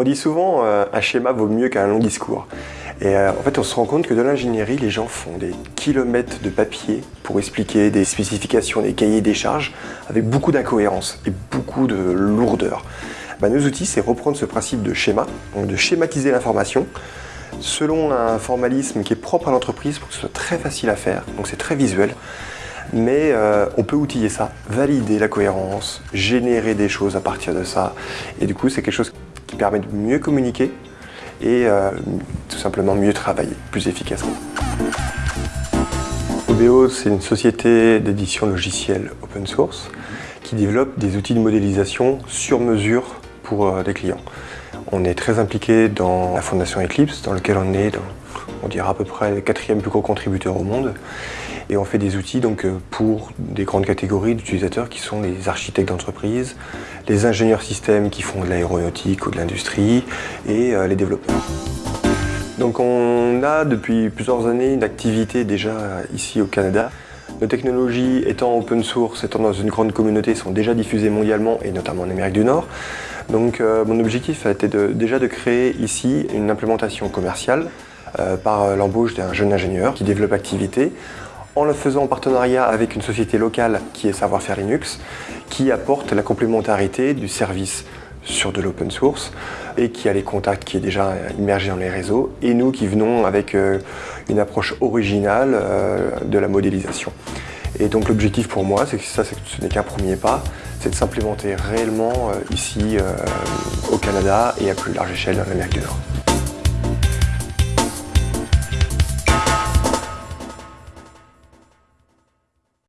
On dit souvent euh, un schéma vaut mieux qu'un long discours. Et euh, en fait, on se rend compte que dans l'ingénierie, les gens font des kilomètres de papier pour expliquer des spécifications, des cahiers des charges, avec beaucoup d'incohérences et beaucoup de lourdeur. Bah, nos outils, c'est reprendre ce principe de schéma, donc de schématiser l'information, selon un formalisme qui est propre à l'entreprise pour que ce soit très facile à faire, donc c'est très visuel. Mais euh, on peut outiller ça, valider la cohérence, générer des choses à partir de ça. Et du coup, c'est quelque chose qui permet de mieux communiquer et euh, tout simplement mieux travailler, plus efficacement. OBO, c'est une société d'édition logicielle open source qui développe des outils de modélisation sur mesure euh, des clients. On est très impliqué dans la fondation Eclipse, dans lequel on est, on dirait à peu près le quatrième plus gros contributeur au monde. Et on fait des outils donc, euh, pour des grandes catégories d'utilisateurs qui sont les architectes d'entreprise, les ingénieurs systèmes qui font de l'aéronautique ou de l'industrie et euh, les développeurs. Donc on a depuis plusieurs années une activité déjà ici au Canada. Nos technologies étant open source, étant dans une grande communauté, sont déjà diffusées mondialement et notamment en Amérique du Nord. Donc euh, mon objectif a été déjà de créer ici une implémentation commerciale par l'embauche d'un jeune ingénieur qui développe l'activité en le faisant en partenariat avec une société locale qui est Savoir-faire Linux, qui apporte la complémentarité du service sur de l'open source et qui a les contacts qui est déjà immergé dans les réseaux et nous qui venons avec euh, une approche originale euh, de la modélisation. Et donc l'objectif pour moi, c'est que ça ce n'est qu'un premier pas, c'est de s'implémenter réellement euh, ici au Canada et à plus large échelle dans l'Amérique du Nord.